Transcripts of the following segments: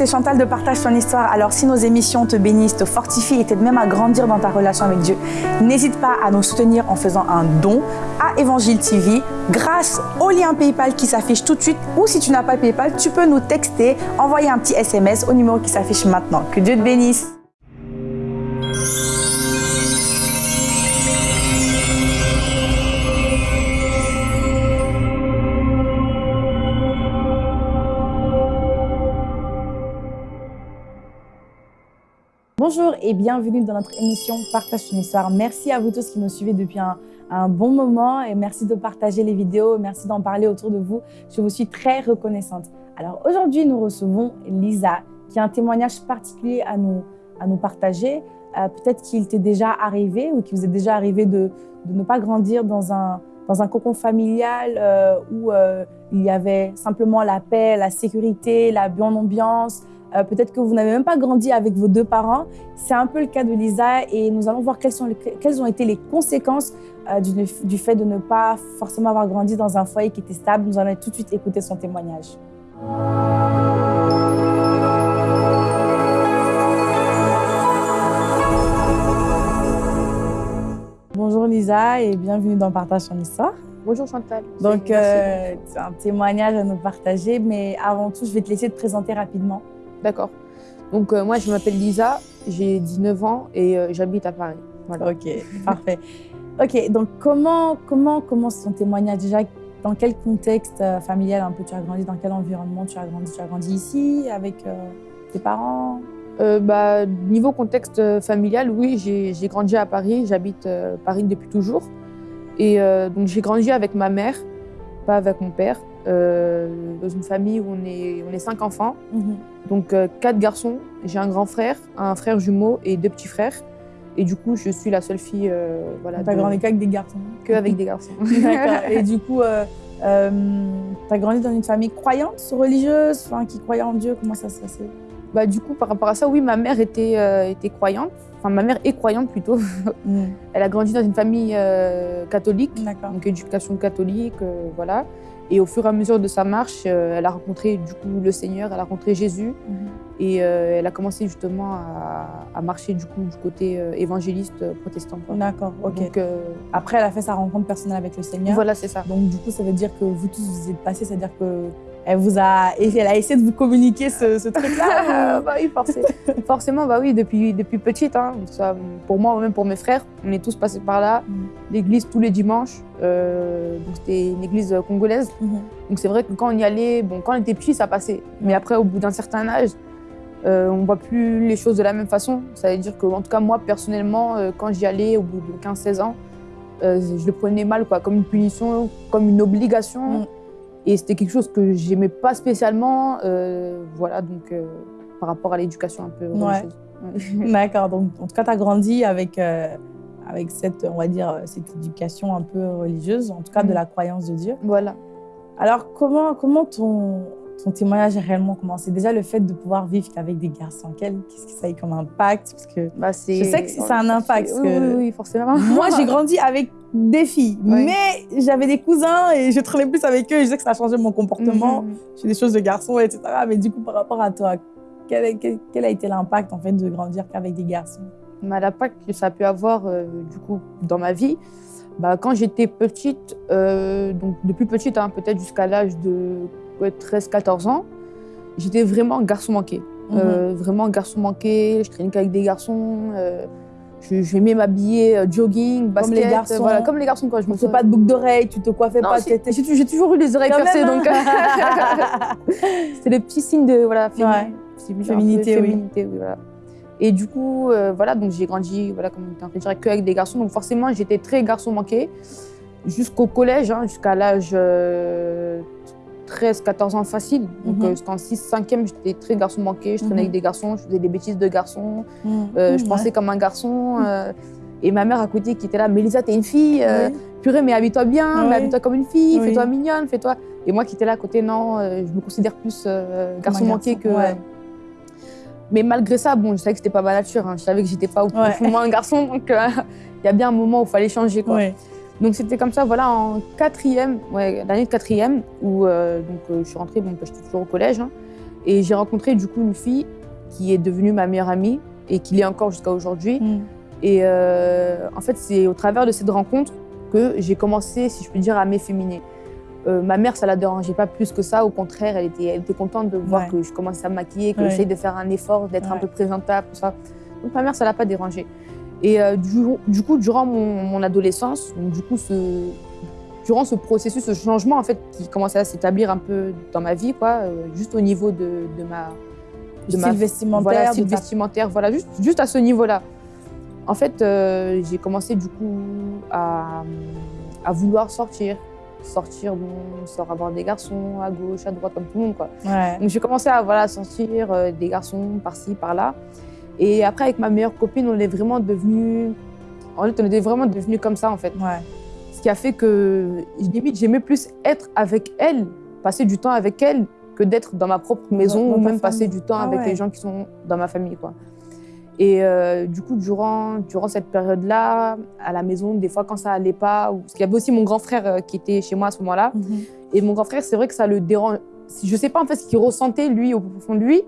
c'est Chantal de Partage ton histoire. Alors si nos émissions te bénissent, te fortifient et t'aident même à grandir dans ta relation avec Dieu, n'hésite pas à nous soutenir en faisant un don à Évangile TV grâce au lien PayPal qui s'affiche tout de suite ou si tu n'as pas PayPal, tu peux nous texter, envoyer un petit SMS au numéro qui s'affiche maintenant. Que Dieu te bénisse. Bonjour et bienvenue dans notre émission Partage ton histoire. Merci à vous tous qui nous suivez depuis un, bon moment et merci de partager les vidéos, merci d'en parler autour de vous. Je vous suis très reconnaissante. Alors aujourd'hui, nous recevons Lisa qui a un témoignage particulier à nous, à nous partager. Euh, peut-être qu'il t'est déjà arrivé ou qu'il vous est déjà arrivé de, de, ne pas grandir dans un, dans un cocon familial euh, où euh, il y avait simplement la paix, la sécurité, la bonne ambiance, euh, peut-être que vous n'avez même pas grandi avec vos deux parents. C'est un peu le cas de Lisa et nous allons voir quelles, sont quelles ont été les conséquences euh, du, du, fait de ne pas forcément avoir grandi dans un foyer qui était stable. Nous allons tout de suite écouter son témoignage. Bonjour Lisa et bienvenue dans Partage son histoire. Bonjour Chantal. Donc, euh, c'est un témoignage à nous partager, mais avant tout, je vais te laisser te présenter rapidement. D'accord. Donc, euh, moi, je m'appelle Lisa, j'ai 19 ans et euh, j'habite à Paris. Voilà. Ok, parfait. Ok, donc comment, comment commence ton témoignage? Déjà Dans quel contexte euh, familial un peu tu as grandi? Dans quel environnement tu as grandi? Tu as grandi ici avec tes parents? Bah, Niveau contexte familial, oui, j'ai grandi à Paris. J'habite Paris depuis toujours. Et donc j'ai grandi avec ma mère, pas avec mon père. Euh, dans une famille où on est, on est cinq enfants, donc euh, quatre garçons. J'ai un grand frère, un frère jumeau et deux petits frères. Et du coup, je suis la seule fille. Euh, voilà, T'as grandi qu'avec des garçons Que avec des garçons. Et du coup, euh, euh t'as grandi dans une famille croyante, religieuse, enfin, qui croyait en Dieu Comment ça se passait? Bah, Du coup, par rapport à ça, oui, ma mère était, était croyante. Enfin, ma mère est croyante plutôt. Mm. Elle a grandi dans une famille catholique, donc éducation catholique, voilà. Et au fur et à mesure de sa marche, euh, elle a rencontré du coup le Seigneur, elle a rencontré Jésus. Mhm. Et euh, elle a commencé justement à, marcher du coup du côté euh, évangéliste protestant. D'accord, ok. Donc, Après, elle a fait sa rencontre personnelle avec le Seigneur. Voilà, c'est ça. Donc du coup, ça veut dire que vous tous vous êtes passés, c'est-à-dire que elle vous a, elle a essayé de vous communiquer ce, truc-là bah oui, forcément, bah oui, depuis, depuis petite. Hein, ça, pour moi, même pour mes frères, on est tous passés par là. Mm. L'église tous les dimanches. Euh, c'était une église congolaise. Mm-hmm. Donc c'est vrai que quand on y allait, bon, quand on était petit, ça passait. Mais après, au bout d'un certain âge, euh, on ne voit plus les choses de la même façon. Ça veut dire que, en tout cas, moi, personnellement, euh, quand j'y allais au bout de 15-16 ans, je le prenais mal, quoi, comme une punition, comme une obligation. Mm. Et c'était quelque chose que j'aimais pas spécialement, euh, voilà, donc euh, par rapport à l'éducation un peu religieuse. D'accord, donc en tout cas, tu as grandi avec, euh, avec cette, on va dire, cette éducation un peu religieuse, en tout cas de mm. la croyance de Dieu. Voilà. Alors, comment, comment ton, ton témoignage a réellement commencé Déjà, le fait de pouvoir vivre avec des garçons, qu'est-ce que ça a eu comme impact? Parce que bah, je sais que ça a un impact. oui, oui, forcément. Moi, j'ai grandi avec des filles, mais j'avais des cousins et je traînais plus avec eux je sais que ça a changé mon comportement. Mhm. J'ai des choses de garçons, etc. Mais du coup, par rapport à toi, quel, quel, a été l'impact en fait de grandir qu'avec des garçons? Bah, L'impact que ça a pu avoir euh, du coup dans ma vie, bah, quand j'étais petite, euh, donc depuis petite, hein, peut-être jusqu'à l'âge de 13-14 ans, j'étais vraiment garçon manqué. Euh, mhm. vraiment garçon manqué, je traînais qu'avec des garçons. Euh, J'aimais m'habiller euh, jogging, basket, comme les garçons. Voilà, comme les garçons quand je me fais pas de boucle d'oreilles, tu te coiffais pas. J'ai toujours eu les oreilles percées, donc c'est le petit signe de voilà féminité, féminité, oui. voilà. Et du coup, euh, voilà, donc j'ai grandi, voilà, comme tu en que avec des garçons, donc forcément j'étais très garçon manqué jusqu'au collège, hein, jusqu'à l'âge 13, 14 ans facile. Donc, mm jusqu'en 6, 5e, j'étais très garçon manqué. Je traînais avec mhm. des garçons, je faisais des bêtises de garçons. Mhm. Euh, je pensais comme un garçon. Euh, et ma mère à côté qui était là, Mélisa, t'es une fille. purée, mais habille-toi bien, mais habille-toi comme une fille, fais-toi mignonne, fais-toi. Et moi qui étais là à côté, non, je me considère plus garçon manqué que. Mais malgré ça, bon, je savais que c'était pas ma nature. Hein. Je savais que j'étais pas au fond un garçon. Donc, il y a bien un moment où il fallait changer. Quoi. Donc c'était comme ça, voilà, en quatrième, ouais, l'année de quatrième, où euh, donc, euh, je suis rentrée, bon, j'étais toujours au collège, hein, Et j'ai rencontré du coup une fille qui est devenue ma meilleure amie et qui l'est encore jusqu'à aujourd'hui. Mm. Et euh, en fait, c'est au travers de cette rencontre que j'ai commencé, si je peux dire, à m'efféminer. Ma mère, ça la dérangeait pas plus que ça. Au contraire, elle était, elle était contente de voir Ouais. que je commençais à me maquiller, que Ouais. j'essaye de faire un effort, d'être un peu présentable, tout ça. Donc ma mère, ça l'a pas dérangée. Et euh, du, du coup, durant mon, mon adolescence, donc, du coup, ce, durant ce processus, ce changement en fait qui commençait à s'établir un peu dans ma vie, quoi, euh, juste au niveau de, de ma de style ma- vestimentaire. voilà, de style ta- vestimentaire, voilà, juste, juste à ce niveau-là. En fait, euh, j'ai commencé du coup à, à vouloir sortir. Sortir, bon, sort avoir des garçons à gauche, à droite, comme tout le monde, quoi. Ouais. Donc j'ai commencé à voilà, sortir euh, des garçons par-ci, par-là. Et après, avec ma meilleure copine, on est vraiment devenus... En fait, on était vraiment devenus comme ça, en fait. Ouais. Ce qui a fait que, limite, j'aimais plus être avec elle, passer du temps avec elle, que d'être dans ma propre maison dans ou même passer du temps Ah avec ouais. les gens qui sont dans ma famille, quoi. Et euh, du coup, durant, durant cette période-là, à la maison, des fois, quand ça allait pas, ou... parce qu'il y avait aussi mon grand frère euh, qui était chez moi à ce moment-là, Mhm. et mon grand frère, c'est vrai que ça le dérange. Je sais pas en fait ce qu'il ressentait, lui, au fond de lui,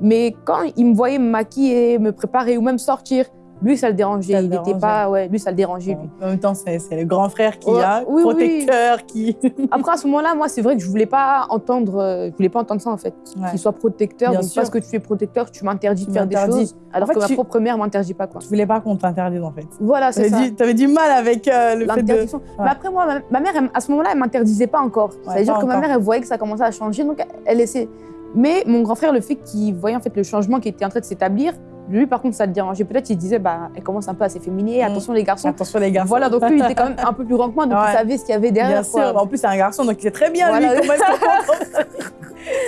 mais quand il me voyait me maquiller, me préparer ou même sortir, lui, ça le dérangeait. Ça le il n'était pas. Ouais, lui, ça le dérangeait, lui. En même temps, c'est le grand frère qui Ouais, a, oui, oui. protecteur, qui. Après, à ce moment-là, moi, c'est vrai que je voulais pas entendre, euh, je voulais pas entendre ça, en fait. Ouais. Qu'il soit protecteur. Bien donc, sûr. parce que tu es protecteur, tu m'interdis de faire des choses, alors En fait, que ma tu- propre mère m'interdit pas, quoi. Tu voulais pas qu'on t'interdise, en fait. Voilà, c'est ça. Tu avais du mal avec euh, le fait de. Mais après, moi, ma, ma mère, elle- à ce moment-là, elle m'interdisait pas encore. C'est-à-dire que ma mère, elle voyait que ça commençait à changer, donc elle laissait. Mais mon grand frère, le fait qu'il voyait en fait le changement qui était en train de s'établir, lui, par contre, ça le dérangeait. Peut-être il disait, bah, elle commence un peu à s'efféminer, Mm. attention les garçons. Attention, les garçons. Voilà, donc lui, il était quand même un peu plus grand que moi, donc Ouais. il savait ce qu'il y avait derrière. Bien quoi. sûr. En plus, c'est un garçon, donc il sait très bien, Voilà. lui.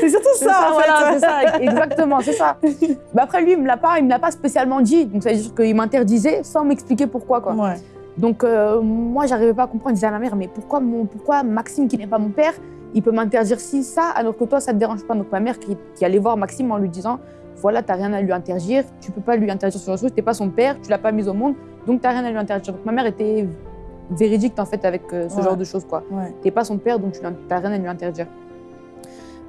C'est surtout ça, ça, en voilà, fait. ça, exactement, c'est ça. Mais après, lui, il me l'a pas, il me l'a pas spécialement dit. Donc, ça veut dire qu'il m'interdisait sans m'expliquer pourquoi, quoi. Ouais. Donc, euh, moi, j'arrivais pas à comprendre. Je disais à ma mère, mais pourquoi, mon, pourquoi Maxime, qui n'est pas mon père, il peut m'interdire ci, ça, alors que toi, ça te dérange pas Donc, ma mère qui, qui allait voir Maxime en lui disant, voilà, t'as rien à lui interdire, tu peux pas lui interdire sur chose, t'es pas son père, tu l'as pas mis au monde, donc t'as rien à lui interdire. Donc, ma mère était véridique, en fait, avec euh, ce Ouais. genre de choses, quoi. Ouais. T'es pas son père, donc tu n'as rien à lui interdire.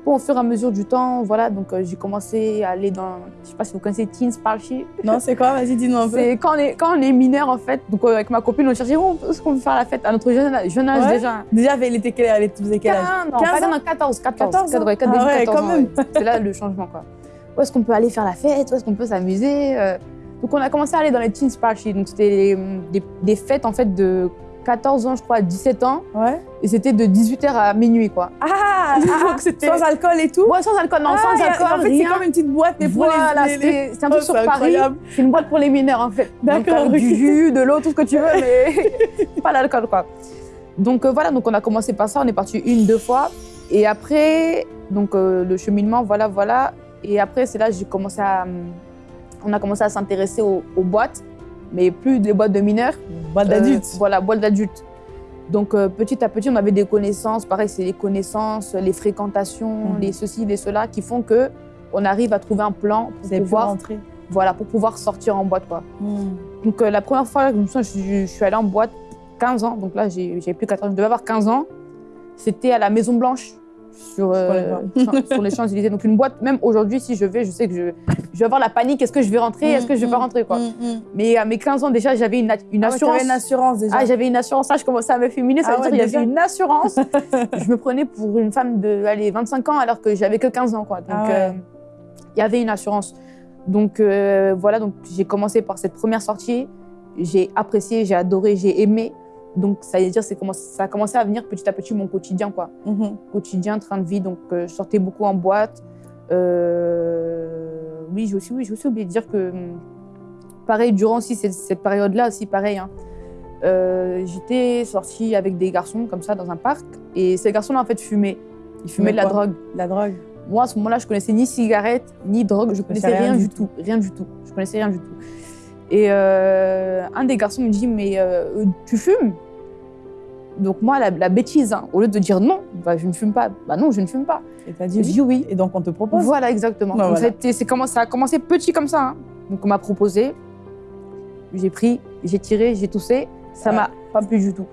Bon, au fur et à mesure du temps, voilà, donc euh, j'ai commencé à aller dans, je sais pas si vous connaissez Teens Party. Non, c'est quoi? Vas-y, dis-nous un peu. C'est quand on est, quand on est mineur, en fait, donc euh, avec ma copine, on cherchait où est-ce qu'on peut faire la fête à notre jeune, jeune âge Ouais. déjà? Déjà, elle était quel elle était- quel âge? 15, non, 15 pas ans? non, 14, 14, 14 ans? Ouais, Ah début ouais, 14 quand même. ouais. C'est là le changement, quoi. Où est-ce qu'on peut aller faire la fête? Où est-ce qu'on peut s'amuser? Euh. Donc on a commencé à aller dans les Teens Party, donc c'était des fêtes, en fait, de 14 ans, je crois, à 17 ans, Ouais. et c'était de 18h à minuit, quoi. Ah, Donc, c'était- Sans alcool et tout Ouais, sans alcool, non, Ah, sans alcool, En fait, c'est comme une petite boîte, mais pour les- voilà, les. c'était un Oh, truc sur c'est Paris. C'est une boîte pour les mineurs, en fait. D'accord, Donc. Du jus, de l'eau, tout ce que tu veux, mais pas l'alcool, quoi. Donc euh, voilà, donc on a commencé par ça, on est parti une, deux fois. Et après, donc euh, le cheminement, voilà, voilà. Et après, c'est là que j'ai commencé à... hum, On a commencé à s'intéresser aux, aux boîtes, mais plus des boîtes de mineurs. Boîte Euh, d'adulte. voilà, boîte d'adultes. Donc euh, petit à petit, on avait des connaissances. Pareil, c'est les connaissances, les fréquentations, Mhm. les ceci, les cela, qui font que on arrive à trouver un plan pour pouvoir, rentrer. voilà, pour pouvoir sortir en boîte. Quoi. Hmm. Donc euh, la première fois, je, me souviens, je, suis- je suis allée en boîte 15 ans. Donc là, j'ai plus 14 ans, je devais avoir 15 ans. C'était à la Maison Blanche. Sur, euh, sur- les Champs-Élysées. Donc, une boîte, même aujourd'hui, si je vais, je sais que je, je vais avoir la panique. Est-ce que je vais rentrer Est-ce que je vais pas rentrer quoi Hmm, hmm. Mais à mes 15 ans, déjà, j'avais une, une Ah ouais, assurance. t'avais une assurance déjà. Ah, j'avais une assurance. Là, je commençais à me féminer. Ça Ah veut ouais, dire qu'il y avait une assurance. je me prenais pour une femme de allez, 25 ans alors que j'avais que 15 ans. Quoi. Donc, Ah ouais. euh, il y avait une assurance. Donc, euh, voilà. Donc, j'ai commencé par cette première sortie. J'ai apprécié, j'ai adoré, j'ai aimé. Donc, ça veut dire c'est ça a commencé à venir petit à petit mon quotidien. Quoi. Mhm. Quotidien, train de vie. Donc, euh, je sortais beaucoup en boîte. Euh, oui, j'ai aussi, oui, aussi oublié de dire que, hum, pareil, durant aussi cette, cette période-là, aussi pareil, hein, euh, j'étais sortie avec des garçons comme ça dans un parc et ces garçons-là en fait fumaient. Ils fumaient de la drogue. La drogue. Moi à ce moment-là, je connaissais ni cigarette ni drogue, je connaissais connaissais rien rien, du tout. rien du tout. Je connaissais rien du tout. Et euh, un des garçons me dit mais euh, tu fumes? Donc moi la, la bêtise, hein, au lieu de dire non, bah, je ne fume pas. Bah non, je ne fume pas. Et t'as dit dit oui. oui. Et donc, on te propose. Voilà, exactement. Bah, voilà. ça, a été- c'est comment, ça a commencé petit comme ça. hein. Donc, on m'a proposé, j'ai pris, j'ai tiré, j'ai toussé, ça m'a pas plu du tout.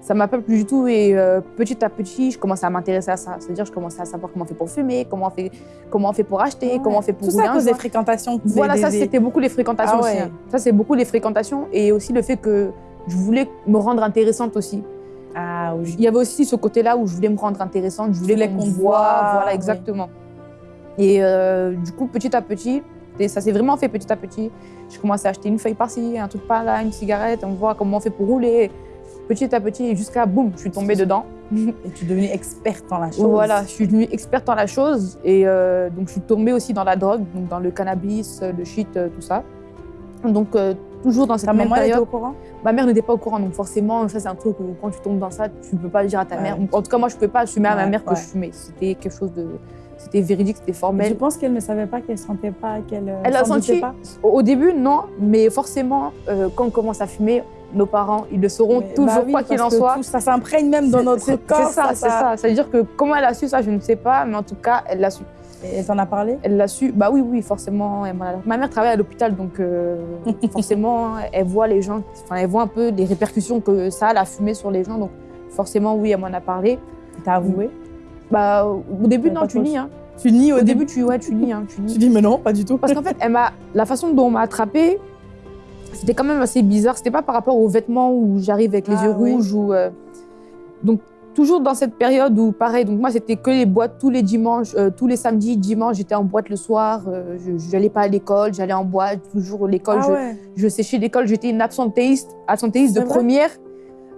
ça m'a pas plu du tout. Et euh, petit à petit, je commençais à m'intéresser à ça. C'est-à-dire, je commençais à savoir comment on fait pour fumer, comment on fait, comment on fait pour acheter, Ouais. comment on fait pour Tout ça à cause des fréquentations. Voilà, des- ça, c'était beaucoup les fréquentations Ah aussi. hein. Ça, c'est beaucoup les fréquentations. Et aussi le fait que je voulais me rendre intéressante aussi. Ah oui. Il y avait aussi ce côté-là où je voulais me rendre intéressante, je voulais qu'on me voie, voilà, oui. exactement. Et euh, du coup, petit à petit, et ça s'est vraiment fait petit à petit. Je commençais à acheter une feuille par-ci, un truc par-là, une cigarette, on voit comment on fait pour rouler. Petit à petit, jusqu'à boum, je suis tombée dedans. Et tu es devenue experte dans la chose. Voilà, je suis devenue experte dans la chose et euh, donc je suis tombée aussi dans la drogue, donc dans le cannabis, le shit, euh, tout ça. Donc euh, toujours dans cette même elle était période. au courant? Ma mère n'était pas au courant, donc forcément, ça c'est un truc où quand tu tombes dans ça, tu ne peux pas le dire à ta Ouais. mère. En tout cas, moi, je ne pouvais pas assumer à ma Ouais, mère que ouais. je fumais. C'était quelque chose de... C'était véridique, c'était Je formel. pense qu'elle ne savait pas, qu'elle sentait pas, qu'elle. euh, Elle a s'en doutait senti pas? Au début, non, mais forcément, euh, quand on commence à fumer, nos parents, ils le sauront Mais- toujours, bah oui, quoi qu'il en soit. tout ça s'imprègne même dans notre corps. C'est ça, c'est ça. C'est-à-dire que comment elle a su ça, je ne sais pas, mais en tout cas, elle l'a su. Et elle t'en a parlé? Elle l'a su, bah oui, oui, forcément. elle m'a- mère travaille à l'hôpital, donc euh, forcément, elle voit les gens, enfin, elle voit un peu les répercussions que ça a, la fumée sur les gens, donc forcément, oui, elle m'en a parlé. T'as avoué? Bah, au début, non, tu nies. Hein. Tu nies Au début, tu, ouais, tu nies, hein, tu Tu nies. dis, mais non, pas du tout. Parce qu'en fait, elle la façon dont on m'a attrapée, c'était quand même assez bizarre. C'était pas par rapport aux vêtements où j'arrive avec les Ah, yeux oui. rouges ou. euh, Donc, toujours dans cette période où, pareil, donc moi, c'était que les boîtes tous les dimanches, euh, tous les samedis, dimanches, j'étais en boîte le soir. euh, je n'allais pas à l'école, j'allais en boîte, toujours l'école. Ah je, ouais. je séchais l'école, j'étais une absentéiste, absentéiste de première.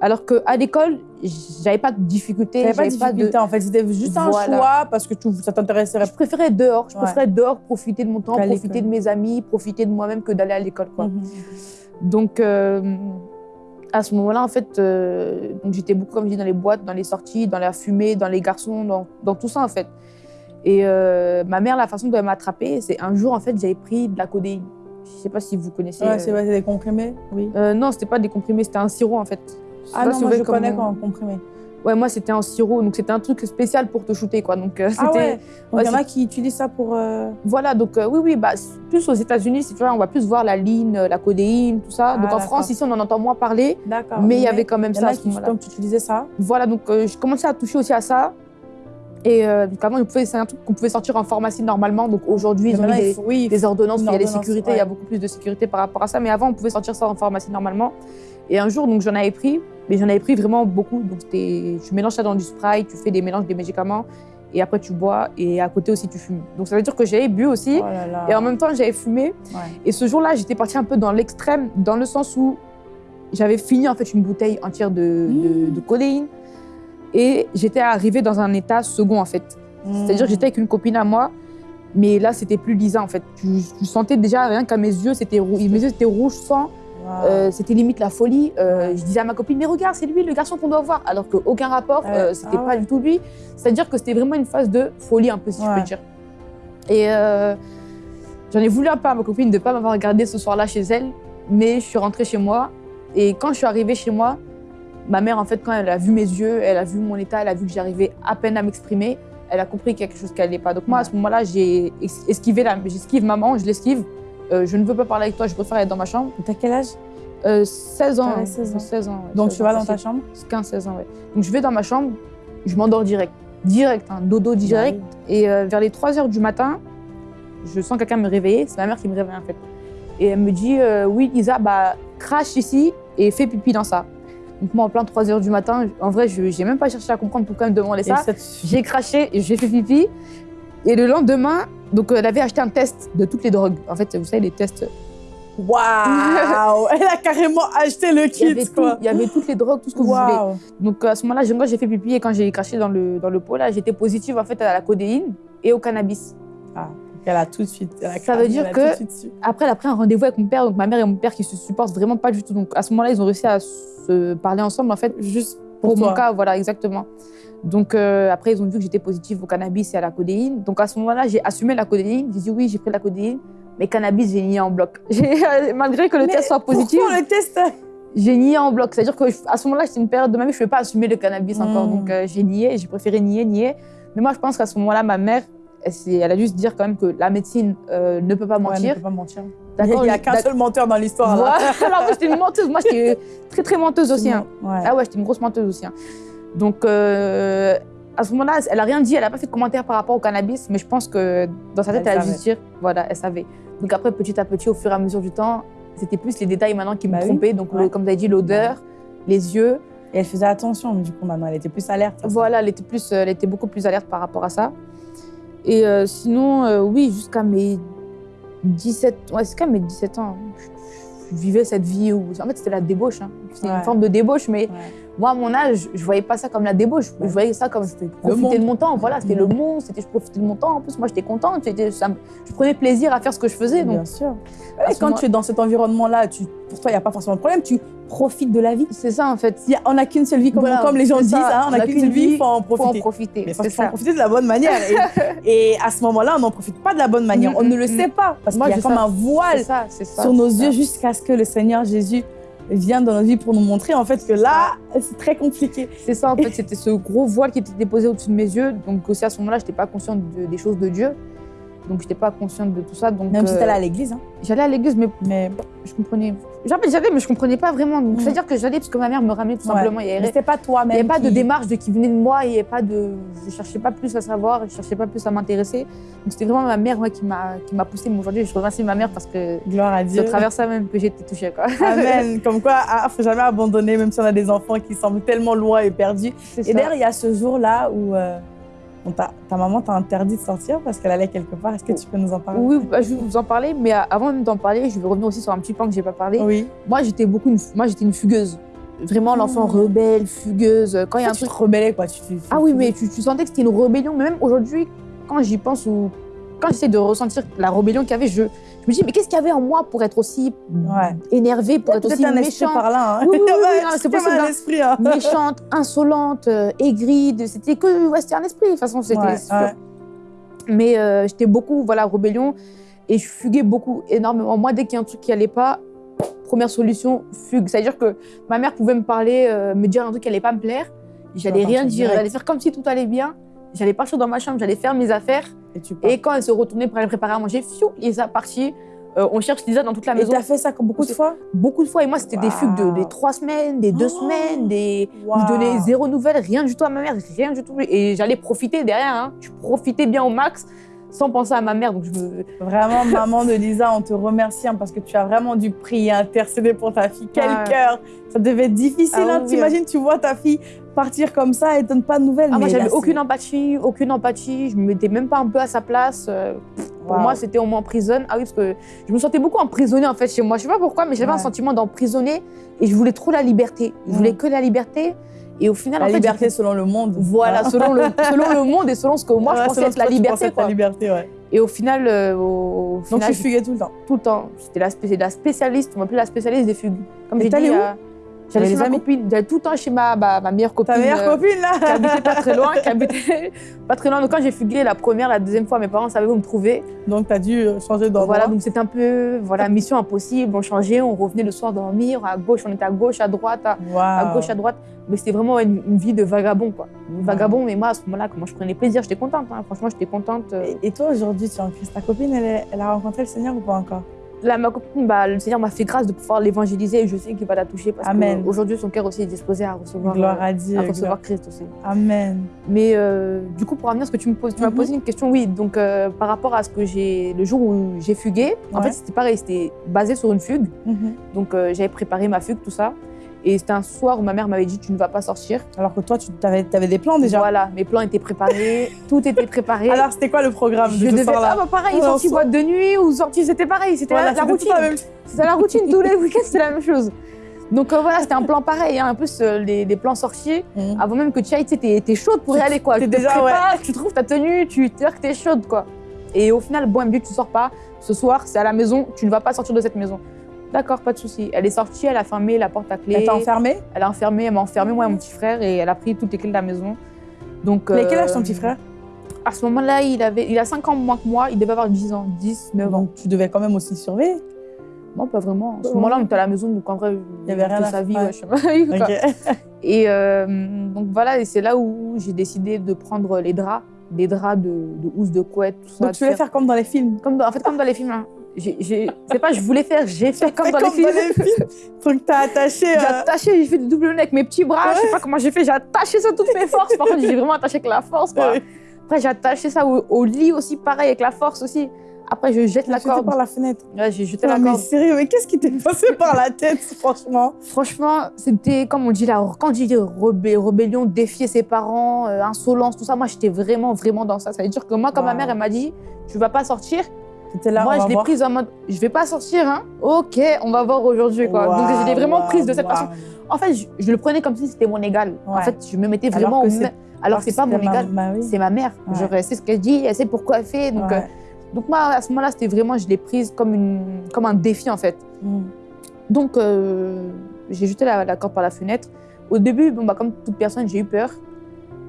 Alors qu'à l'école, j'avais pas de difficulté. T'avais pas de j'avais difficulté en fait, c'était juste un Voilà. choix parce que tu, ça t'intéressait. Je préférais dehors, je Ouais. préférais dehors profiter de mon temps, profiter de mes amis, profiter de moi-même que d'aller à l'école. quoi. Mhm. Donc, euh, à ce moment-là, en fait, euh, j'étais beaucoup, comme je dis, dans les boîtes, dans les sorties, dans la fumée, dans les garçons, dans, dans tout ça, en fait. Et euh, ma mère, la façon dont elle m'a attrapée, c'est un jour, en fait, j'avais pris de la codéine. Je sais pas si vous connaissez. Ouais, euh, c'est c'est des comprimés, oui. euh, non, c'était pas des comprimés, c'était un sirop, en fait. Ah non, si moi je connais comment- quand comprimé. Ouais, moi, c'était un sirop, donc c'était un truc spécial pour te shooter, quoi. Donc, euh, c'était. Ah ouais, il y en a qui utilisent ça pour. euh, Voilà, donc euh, oui, oui, bah, plus aux États-Unis, tu vois, on va plus voir la ligne, euh, la codéine, tout ça. Ah, donc en d'accord. France, ici, on en entend moins parler, D'accord. mais il y avait quand même y en ça à a ce qui, donc tu utilisais ça. Voilà, donc je commençais à toucher aussi à ça. Et donc avant, c'est un truc qu'on pouvait sortir en pharmacie normalement. Donc aujourd'hui, ils ont mis des, oui, des ordonnances, il y a des ordonnance, sécurités, il y a beaucoup plus de sécurité par rapport à ça. Mais avant, on pouvait sortir ça en pharmacie normalement. Et un jour, donc j'en avais pris, mais j'en avais pris vraiment beaucoup. Donc tu mélanges ça dans du spray, tu fais des mélanges des médicaments, et après tu bois, et à côté aussi tu fumes. Donc ça veut dire que j'avais bu aussi, Oh là là. et en même temps j'avais fumé. Ouais. Et ce jour-là, j'étais partie un peu dans l'extrême, dans le sens où j'avais fini en fait une bouteille entière de, Mmh. de codéine, et j'étais arrivée dans un état second en fait. C'est-à-dire que j'étais avec une copine à moi, mais là, c'était plus Lisa, en fait. Tu, tu sentais déjà, rien qu'à mes yeux, c'était mes yeux étaient rouges sang. Wow. Euh, c'était limite la folie. Euh. Je disais à ma copine, mais regarde, c'est lui, le garçon qu'on doit voir. Alors qu'aucun rapport, euh, c'était Ah pas ouais. du tout lui. C'est-à-dire que c'était vraiment une phase de folie, un peu, si je peux dire. Et euh, j'en ai voulu un peu à ma copine de ne pas m'avoir regardé ce soir-là chez elle, mais je suis rentrée chez moi. Et quand je suis arrivée chez moi, ma mère, en fait, quand elle a vu mes yeux, elle a vu mon état, elle a vu que j'arrivais à peine à m'exprimer, elle a compris qu'il y a quelque chose qui n'allait pas. Donc moi, à ce moment-là, j'ai esquivé, la- j'esquive maman, je l'esquive. Euh, je ne veux pas parler avec toi, je préfère être dans ma chambre. T'as quel âge? Euh, 16 ans. T'avais hein. 16 ans. 16 ans, ouais, Donc 16 tu vas dans ta chambre? 15-16 ans, ouais. Donc je vais dans ma chambre, je m'endors direct. Direct, hein, dodo direct. Et euh, vers les 3 heures du matin, je sens quelqu'un me réveiller. C'est ma mère qui me réveille en fait. Et elle me dit euh, Oui, Lisa, bah, crache ici et fais pipi dans ça. Donc moi, en plein 3 heures du matin, en vrai, je n'ai même pas cherché à comprendre pourquoi elle me demandait ça. J'ai craché et j'ai fait pipi. Et le lendemain, donc, euh, elle avait acheté un test de toutes les drogues. En fait, vous savez, les tests. Waouh Elle a carrément acheté le Il y, avait kit, tout, il y avait toutes les drogues, tout ce que vous voulez. Donc à ce moment-là, j'ai- fait pipi et quand j'ai craché dans le, dans le pot, là, j'étais positive en fait à la codéine et au cannabis. Ah, Elle a tout de suite. elle a Ça veut dire elle que-. Après, elle a pris un rendez-vous avec mon père, donc ma mère et mon père qui se supportent vraiment pas du tout. Donc à ce moment-là, ils ont réussi à se parler ensemble en fait Juste pour, pour, mon cas, voilà exactement. Donc euh, après, ils ont vu que j'étais positive au cannabis et à la codéine. Donc à ce moment-là, j'ai assumé la codéine. J'ai dit oui, j'ai pris la codéine, mais cannabis, j'ai nié en bloc. Malgré que le Mais test soit positif, Pourquoi le test? j'ai nié en bloc. C'est-à-dire que je- à ce moment-là, c'était une période de ma vie, je ne pouvais pas assumer le cannabis encore. Mm. Donc euh, j'ai nié, j'ai préféré nier, nier. Mais moi, je pense qu'à ce moment-là, ma mère, elle, a dû se dire quand même que la médecine euh, ne peut pas Ouais, mentir. ne peut pas mentir. Il n'y a qu'un seul menteur dans l'histoire. Voilà. Alors, moi, j'étais une menteuse. Moi, j'étais très, très menteuse aussi. Hein. Ouais. Ah ouais, j'étais une grosse menteuse aussi. hein. Donc, euh, à ce moment-là, elle a rien dit, elle n'a pas fait de commentaire par rapport au cannabis, mais je pense que dans sa tête, Elle elle, a dû se dire, voilà, elle savait. Donc après, petit à petit, au fur et à mesure du temps, c'était plus les détails maintenant qui me Bah oui. trompaient. Donc, le- comme tu as dit, l'odeur, les yeux. Et elle faisait attention, du coup, maintenant, elle était plus alerte. Voilà, elle était, plus, euh, elle était beaucoup plus alerte par rapport à ça. Et euh, sinon, euh, oui, jusqu'à mes 17, ouais, jusqu'à mes 17 ans, je, je vivais cette vie où, en fait, c'était la débauche. hein. C'était Ouais. une forme de débauche, mais. Moi, à mon âge, je voyais pas ça comme la débauche. Je voyais ça comme c'était profiter de mon temps. Voilà, c'était Mhm. le monde, c'était je profitais de mon temps. En plus, moi, j'étais contente. ça je prenais plaisir à faire ce que je faisais. Donc, Bien sûr. Et quand tu es dans cet environnement-là, pour toi, il n'y a pas forcément de problème. Tu profites de la vie. c'est ça, en fait. Il y a- on n'a qu'une seule vie, comme, Voilà, comme les gens disent. hein, on n'a qu'une seule vie, il faut en faut en profiter. profiter. Mais faut en profiter de la bonne manière. Et, et à ce moment-là, on n'en profite pas de la bonne manière. Mhm, on ne le sait pas. Parce qu'il y a comme un voile ça, sur nos yeux jusqu'à ce que le Seigneur Jésus vienne dans notre vie pour nous montrer en fait que là, c'est très compliqué. C'est ça, en fait, c'était ce gros voile qui était déposé au-dessus de mes yeux. Donc, aussi à ce moment-là, je n'étais pas consciente de- des choses de Dieu. Donc, je n'étais pas consciente de tout ça. Donc, Même si euh, tu allais à l'église. Hein. J'allais à l'église, mais Mais, je comprenais. J'allais, mais je comprenais pas vraiment. Donc, Mm. C'est-à-dire que j'allais parce que ma mère me ramenait tout Ouais. simplement. Il n'y avait, pas il y toi-même. avait pas de démarche de qui venait de moi. Il y avait pas de. Je cherchais pas plus à savoir. Je cherchais pas plus à m'intéresser. Donc, c'était vraiment ma mère ouais, qui m'a poussée. Mais aujourd'hui, je remercie ma mère parce que Gloire à c'est Dieu. au travers de ça même que j'ai été touchée. Quoi. Amen. Comme quoi, il faut jamais abandonner, même si on a des enfants qui semblent tellement loin et perdus. C'est Et d'ailleurs, il y a ce jour-là où euh, t'a- ta maman t'a interdit de sortir parce qu'elle allait quelque part. Est-ce que tu peux nous en parler? Oui, bah, je vais vous en parler, mais euh, avant même d'en parler, je vais revenir aussi sur un petit point que j'ai pas parlé. Oui. Moi, j'étais beaucoup, une, moi, j'étais une fugueuse. Vraiment l'enfant Mm. rebelle, fugueuse. Quand il y a un tu truc. te rebellais, quoi. Tu, Ah oui, mais tu, tu sentais que c'était une rébellion. Mais même aujourd'hui, quand j'y pense ou quand j'essaie de ressentir la rébellion qu'il y avait, je, je me dis, mais qu'est-ce qu'il y avait en moi pour être aussi Ouais. énervée, pour être aussi un méchante, par là. Hein. Oui, oui, oui, Ouais, non, c'est possible, un hein. esprit. Hein. méchante, insolente, euh, aigrie. C'était que, ouais, c'était un esprit. De toute façon, c'était Ouais. Mais euh, j'étais beaucoup, voilà, rébellion. Et je fuguais beaucoup, énormément. Moi, dès qu'il y a un truc qui allait pas, première solution, fugue. C'est-à-dire que ma mère pouvait me parler, euh, me dire un truc qui allait pas me plaire. J'allais rien dire, j'allais faire comme si tout allait bien. J'allais partir dans ma chambre, j'allais faire mes affaires. Et tu. Et quand elle se retournait pour aller préparer à manger, fiou, Lisa partie. Euh, on cherche Lisa dans toute la Et maison. t'as fait ça beaucoup de fois Beaucoup de fois. Et moi, c'était des fugues de des trois semaines, des deux Oh. semaines, des. Je donnais zéro nouvelle, rien du tout à ma mère, rien du tout. Et j'allais profiter derrière. Hein. Je profitais bien au max sans penser à ma mère. Donc je me. Vraiment, maman de Lisa, on te remercie hein, parce que tu as vraiment dû prier, intercéder pour ta fille. Quel Ouais. cœur Ça devait être difficile. Ah hein. oui, T'imagines, tu vois ta fille partir comme ça et donne pas de nouvelles. Ah, moi, j'avais aucune empathie, aucune empathie. Je me mettais même pas un peu à sa place. Euh, Pour moi, c'était on m'emprisonne. Ah oui, parce que je me sentais beaucoup emprisonnée en fait chez moi. Je sais pas pourquoi, mais j'avais un sentiment d'emprisonner et je voulais trop la liberté. Je voulais Mm. que la liberté. Et au final, La en fait, liberté selon le monde. Voilà, selon le, selon le monde et selon ce que moi Ouais, je pensais être la liberté. Quoi. La liberté, ouais. Et au final, euh, au, au Donc final, tu fuguais tout le temps. tout le temps. J'étais la, spé- la spécialiste, on m'appelait la spécialiste des fugues. Comme Et j'ai dit, où euh, les amis copine, j'allais tout le temps chez ma, meilleure copine. Ta meilleure euh, copine, là qui habitait pas très loin, qui habitait pas très loin. Donc quand j'ai fugué la première, la deuxième fois, mes parents savaient où me trouver. Donc tu as dû changer d'endroit. Voilà, donc c'était un peu, voilà, mission impossible. On changeait, on revenait le soir dormir. À gauche, on était à gauche, à droite, à, gauche, à droite. Mais c'était vraiment une, une vie de vagabond, quoi. Vagabond, mais moi, à ce moment-là, comment je prenais plaisir, j'étais contente. hein. Franchement, j'étais contente. euh. Et, et toi, aujourd'hui, tu es en Christ. Ta copine, elle, est- elle a rencontré le Seigneur ou pas encore? Là, ma copine, bah, le Seigneur m'a fait grâce de pouvoir l'évangéliser et je sais qu'il va la toucher parce qu'aujourd'hui, son cœur aussi est disposé à recevoir, Gloire euh, à Dieu. à gloire- recevoir Christ aussi. Amen. Mais euh, du coup, pour revenir à ce que tu me poses, tu m'as Mhm. posé une question, oui. Donc, euh, par rapport à ce que j'ai, le jour où j'ai fugué, en fait, c'était pareil, c'était basé sur une fugue. Mhm. Donc, euh, j'avais préparé ma fugue, tout ça. Et c'était un soir où ma mère m'avait dit, tu ne vas pas sortir. Alors que toi, tu avais, des plans déjà. Voilà, mes plans étaient préparés, tout était préparé. Alors, c'était quoi le programme je de devais ah bah pareil, Alors, sortie so- boîte de nuit ou sortie, c'était pareil, c'était Voilà, la, routine. même- C'était la routine, tous les week-ends, c'était la même chose. Donc euh, voilà, c'était un plan pareil. hein. En plus, euh, les, les plans sortis, Mhm. avant même que tu ailles, tu t'es chaude pour y aller, quoi. T'es Tu te déjà, prépares, tu trouves ta tenue, tu te dis que t'es chaude, quoi. Et au final, bon, dit, tu sors pas. Ce soir, c'est à la maison, tu ne vas pas sortir de cette maison. D'accord, pas de souci. Elle est sortie, elle a fermé la porte à clé. Elle t'a enfermé? Elle a enfermé, elle m'a enfermé, moi et mon petit frère, et elle a pris toutes les clés de la maison. Donc, Mais quel euh, âge ton petit frère? À ce moment-là, il, avait, il a 5 ans moins que moi, il devait avoir 10 ans, 10, 9 ans. Donc, tu devais quand même aussi le surveiller? Non, pas vraiment. À ce moment-là, on était à la maison, donc en vrai, Il y avait rien de à sa vie. ouais, je sais pas. Et euh, donc voilà, et c'est là où j'ai décidé de prendre les draps, des draps de, de housse, de couette, tout ça. Donc, tu voulais faire comme dans les films? Comme dans- en fait, comme dans les films. hein. C'est pas je voulais faire, j'ai fait comme, dans, comme les dans les films. Truc, t'as attaché. J'ai euh, attaché, j'ai fait du double nez avec mes petits bras, je sais pas comment j'ai fait, j'ai attaché ça toutes mes forces. Par contre, j'ai vraiment attaché avec la force. Quoi. Ouais. Après, j'ai attaché ça au, au lit aussi, pareil, avec la force aussi. Après, je jette la jeté corde. par la fenêtre. Ouais, j'ai jeté la mais corde. sérieux, mais qu'est-ce qui t'est passé par la tête, franchement? Franchement, c'était, comme on dit là, quand je dis rebé- rébellion, défier ses parents, euh, insolence, tout ça, moi, j'étais vraiment, vraiment dans ça. Ça veut dire que moi, quand ma mère, elle m'a dit, tu vas pas sortir, là, moi, je l'ai prise en mode, je vais pas sortir, hein. Ok, on va voir aujourd'hui, quoi. Donc, je l'ai vraiment prise de cette waouh. façon. En fait, je, je le prenais comme si c'était mon égal. En fait, je me mettais Alors vraiment que Alors que c'est pas mon égal. bah. C'est ma mère. Ouais. Genre, elle sait ce qu'elle dit, elle sait pourquoi elle fait. Donc, Ouais. euh, donc moi, à ce moment-là, c'était vraiment, je l'ai prise comme, une, comme un défi, en fait. Mm. Donc, euh, j'ai jeté la, la corde par la fenêtre. Au début, bon, bah, comme toute personne, j'ai eu peur.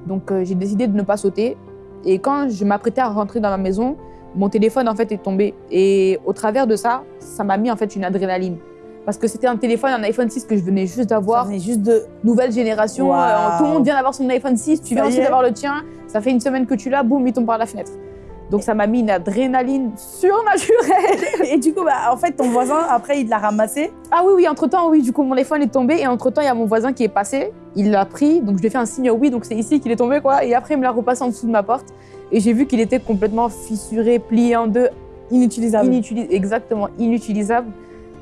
Donc, euh, j'ai décidé de ne pas sauter. Et quand je m'apprêtais à rentrer dans ma maison, mon téléphone, en fait, est tombé. Et au travers de ça, ça m'a mis, en fait, une adrénaline. Parce que c'était un téléphone, un iPhone 6 que je venais juste Ça d'avoir. venait juste de. Nouvelle génération, euh, tout le monde vient d'avoir son iPhone 6, tu Ça viens aussi d'avoir le tien. Ça fait une semaine que tu l'as, boum, il tombe par la fenêtre. Donc, ça m'a mis une adrénaline surnaturelle. Et du coup, bah, en fait, ton voisin, après, il l'a ramassé. Ah oui, oui, entre-temps, oui, du coup, mon iPhone est tombé et entre-temps, il y a mon voisin qui est passé. Il l'a pris, donc je lui ai fait un signe oui, donc c'est ici qu'il est tombé, quoi. Et après, il me l'a repassé en dessous de ma porte. Et j'ai vu qu'il était complètement fissuré, plié en deux, Inutilisable. exactement inutilisable.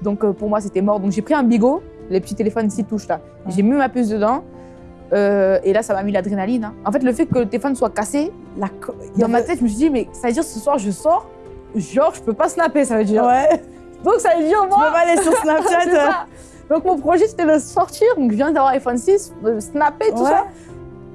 Donc euh, pour moi, c'était mort. Donc j'ai pris un bigot, les petits téléphones 6 touches là. J'ai mis ma puce dedans. euh, et là, ça m'a mis l'adrénaline. hein. En fait, le fait que le téléphone soit cassé, La dans ma tête, je me suis dit, mais ça veut dire ce soir, je sors, genre, je peux pas snapper, ça veut dire. Ouais. Donc ça veut dire, moi, peux pas aller sur Snapchat. Donc mon projet c'était de sortir, donc je viens d'avoir iPhone 6, de snapper, tout Ouais. ça.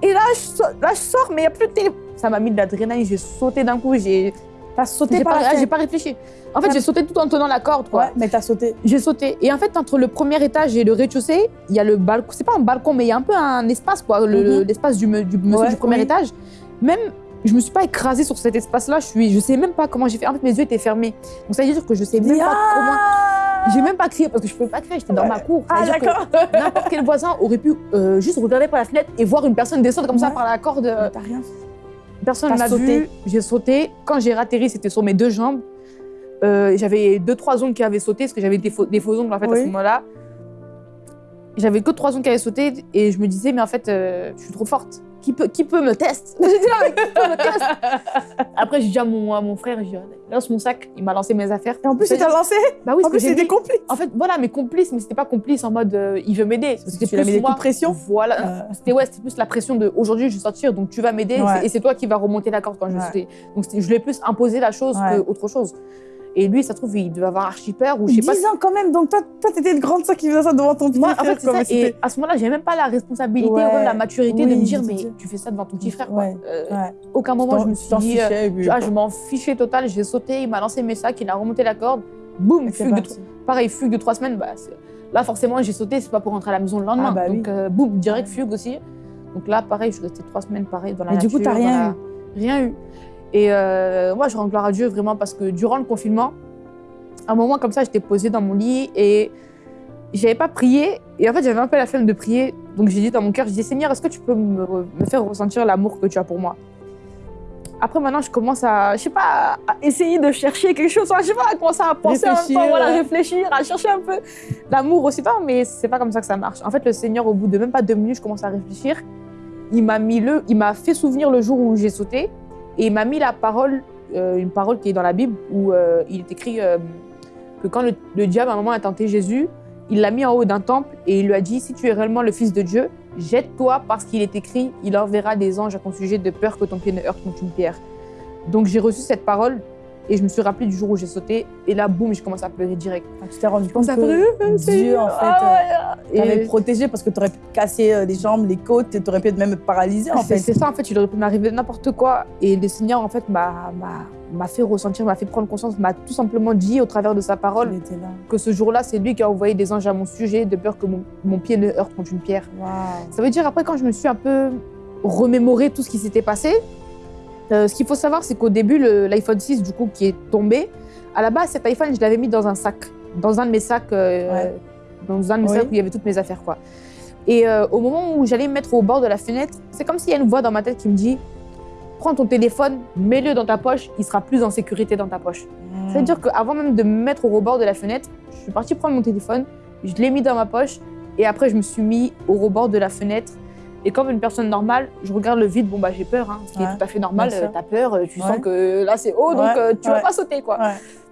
Et là je, sors, là, je sors, mais il n'y a plus de téléphone. Ça m'a mis de l'adrénaline, j'ai sauté d'un coup, j'ai T'as sauté j'ai par pas, j'ai pas réfléchi. En fait, j'ai sauté tout en tenant la corde, quoi. Ouais, mais t'as sauté. J'ai sauté. Et en fait, entre le premier étage et le rez-de-chaussée, il y a le balcon. C'est pas un balcon, mais il y a un peu un espace, quoi. le- Mhm. L'espace du, me- du monsieur Ouais, du premier oui. étage. Même, je me suis pas écrasée sur cet espace-là. Je suis, je sais même pas comment j'ai fait. En fait, mes yeux étaient fermés. Donc ça veut dire que je sais même pas comment. J'ai même pas crié parce que je pouvais pas crier. J'étais dans ma cour. Ça Ah, dire que d'accord. N'importe quel voisin aurait pu euh, juste regarder par la fenêtre et voir une personne descendre comme ça par la corde. euh, Mais T'as rien fait. Personne n'a sauté. vu. J'ai sauté. Quand j'ai ratterri, c'était sur mes deux jambes. Euh, j'avais deux, trois ongles qui avaient sauté, parce que j'avais des, faux, des faux ongles en fait à ce moment-là. J'avais que trois ongles qui avaient sauté et je me disais, mais en fait, euh, je suis trop forte. Qui peut, qui peut me tester Après, j'ai dit à mon, à mon frère, j'ai dit, lance mon sac. Il m'a lancé mes affaires. Et en plus, il t'a lancé. Bah oui, En plus, c'est des complices. En fait, voilà, mes complices, mais c'était pas complice en mode euh, il veut m'aider. C'était mis plus des moi. coups de pression Voilà. Euh, C'était ouais, c'était plus la pression de aujourd'hui je vais sortir donc tu vas m'aider Ouais. et c'est toi qui vas remonter la corde quand je vais Ouais. sauter. Donc je lui ai plus imposé la chose Ouais. qu'autre chose. Et lui, ça se trouve, il devait avoir archi peur ou je sais 10 pas. ans quand même, donc toi, toi t'étais une grande sœur qui faisait ça devant ton petit Moi, en frère. fait, c'est quoi, ça. mais Et à ce moment-là, j'avais même pas la responsabilité Ouais. ou même la maturité de me dire, mais tu fais ça devant ton petit frère. Quoi. Ouais. Euh, Ouais. Aucun moment, je me suis dit, euh, fichais, ah, je m'en fichais total. J'ai sauté, il m'a lancé mes sacs, il a remonté la corde. Boum, fugue de pareil, fugue de trois semaines, bah, là forcément j'ai sauté, c'est pas pour rentrer à la maison le lendemain. Ah, bah donc oui. euh, boum, direct fugue aussi. Donc là, pareil, je suis restée trois semaines pareil dans la Mais du nature. coup, t'as rien la- Rien eu. Et euh, moi, je rends gloire à Dieu vraiment parce que durant le confinement, à un moment comme ça, j'étais posée dans mon lit et j'avais pas prié. Et en fait, j'avais un peu la flemme de prier. Donc j'ai dit dans mon cœur, je dis Seigneur, est-ce que tu peux me, me faire ressentir l'amour que tu as pour moi? Après, maintenant, je commence à, je sais pas, à essayer de chercher quelque chose. Je sais pas, à commencer à penser en même Réfléchir, temps, voilà, ouais. réfléchir, à chercher un peu l'amour aussi. Non, mais c'est pas comme ça que ça marche. En fait, le Seigneur, au bout de même pas deux minutes, je commence à réfléchir. Il m'a mis le, il m'a fait souvenir le jour où j'ai sauté et il m'a mis la parole, euh, une parole qui est dans la Bible où euh, il est écrit euh, que quand le, le diable à un moment a tenté Jésus, il l'a mis en haut d'un temple et il lui a dit si tu es réellement le Fils de Dieu, jette-toi parce qu'il est écrit, il enverra des anges à ton sujet de peur que ton pied ne heurte contre une pierre. Donc j'ai reçu cette parole et je me suis rappelé du jour où j'ai sauté et là boum, je commence à pleurer direct. Enfin, tu t'es rendu compte que Dieu, en fait, Ah euh, ouais, et- protégé parce que t'aurais pu te casser euh, les jambes, les côtes, t'aurais pu être même paralysé en C'est fait. c'est ça, en fait, il aurait pu m'arriver n'importe quoi. Et le Seigneur, en fait, m'a m'a- fait ressentir, m'a fait prendre conscience, m'a tout simplement dit au travers de sa parole là. que ce jour-là, c'est lui qui a envoyé des anges à mon sujet de peur que mon, mon pied ne heurte contre une pierre. Ça veut dire, après, quand je me suis un peu remémoré tout ce qui s'était passé, euh, ce qu'il faut savoir, c'est qu'au début, l'iPhone 6, du coup, qui est tombé, à la base, cet iPhone, je l'avais mis dans un sac, dans un de mes sacs, euh, Ouais. dans un de mes Oui. sacs où il y avait toutes mes affaires, quoi. Et euh, au moment où j'allais me mettre au bord de la fenêtre, c'est comme s'il y a une voix dans ma tête qui me dit Prends ton téléphone, mets-le dans ta poche, il sera plus en sécurité dans ta poche. C'est-à-dire qu'avant même de me mettre au rebord de la fenêtre, je suis partie prendre mon téléphone, je l'ai mis dans ma poche et après je me suis mis au rebord de la fenêtre. Et comme une personne normale, je regarde le vide, bon bah j'ai peur, hein, ce qui Ouais, est tout à fait normal, euh, t'as peur, euh, tu Ouais. sens que là c'est haut, donc Ouais, euh, tu vas pas sauter quoi.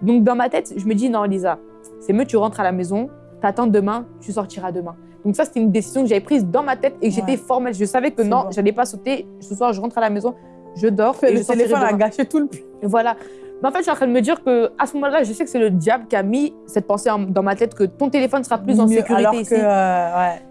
Donc dans ma tête, je me dis non Lisa, c'est mieux tu rentres à la maison, t'attends demain, tu sortiras demain. Donc ça c'était une décision que j'avais prise dans ma tête et que j'étais formelle. Je savais que non, bon. j'allais pas sauter. Ce soir je rentre à la maison, je dors et je Le sortirai téléphone a demain. gâché tout le. Et Voilà. Mais en fait, je suis en train de me dire que à ce moment-là, je sais que c'est le diable qui a mis cette pensée en- dans ma tête que ton téléphone sera plus en sécurité alors ici. que, euh, ouais.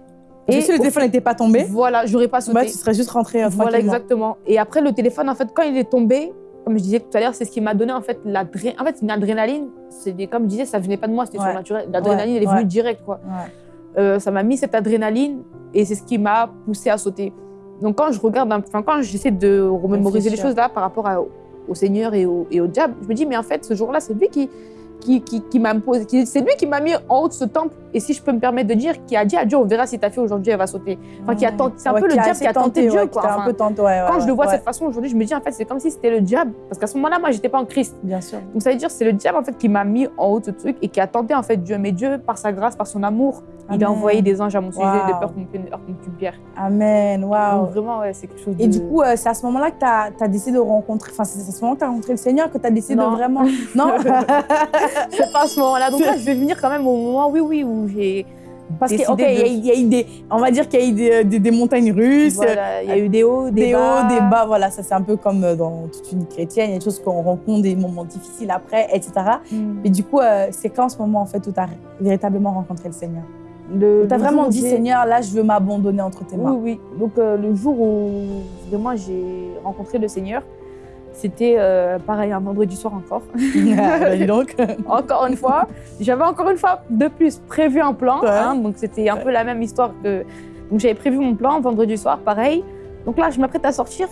Et si le téléphone n'était pas tombé, Voilà, j'aurais pas sauté. bah, tu serais juste rentré euh, Voilà, tranquillement. exactement. Et après, le téléphone, en fait, quand il est tombé, comme je disais tout à l'heure, c'est ce qui m'a donné en fait l'adrénaline. En fait, une adrénaline, des- comme je disais, ça venait pas de moi, c'était Ouais. surnaturel. L'adrénaline, elle est Ouais. venue direct, quoi. Ouais. Euh, ça m'a mis cette adrénaline et c'est ce qui m'a poussé à sauter. Donc quand je regarde, enfin quand j'essaie de remémoriser les choses là par rapport à- au Seigneur et au, et au diable, je me dis mais en fait ce jour-là c'est lui qui qui, qui, qui m'a imposé, c'est lui qui m'a mis en haut de ce temple. Et si je peux me permettre de dire, qui a dit à Dieu, on verra si ta fille aujourd'hui elle va sauter. Enfin, qui a tenté- c'est un Ouais, peu le diable qui a tenté Dieu, ouais, quoi. qui t'a Enfin, un peu tenté, ouais, ouais, quand je le vois de cette façon aujourd'hui, je me dis en fait c'est comme si c'était le diable, parce qu'à ce moment-là moi j'étais pas en Christ. Bien sûr. Donc ça veut dire c'est le diable en fait qui m'a mis en haut de ce truc et qui a tenté en fait Dieu. Mais Dieu, par sa grâce, par son amour, il a envoyé des anges à mon sujet Waouh. de peur qu'on contre une pierre. Amen, waouh. Vraiment, ouais, c'est quelque chose de... Et du coup, euh, c'est à ce moment-là que tu as, décidé de rencontrer, enfin, c'est à ce moment que tu as rencontré le Seigneur, que tu as décidé Non. de vraiment. Non c'est pas à ce moment-là. Donc là, je vais venir quand même au moment, oui, oui, où j'ai Parce décidé que, ok, il y, a- de- y a eu des. On va dire qu'il y a eu des, des- des montagnes russes, Voilà, il y a eu des hauts, des, des bas. hauts, des bas. Voilà, ça, c'est un peu comme euh, dans toute une chrétienne. Il y a des choses qu'on rencontre, des moments difficiles après, etc. Mm. Mais du coup, euh, c'est quand ce moment, en fait, où tu as véritablement rencontré le Seigneur Tu as vraiment dit, Seigneur, là, je veux m'abandonner entre tes Oui, mains. oui. Donc euh, le jour où vraiment j'ai rencontré le Seigneur, c'était euh, pareil, un vendredi soir encore. Dis donc. encore une fois, j'avais encore une fois de plus prévu un plan. Ouais. hein, donc c'était un peu la même histoire que. Donc j'avais prévu mon plan vendredi soir, pareil. Donc là, je m'apprête à sortir.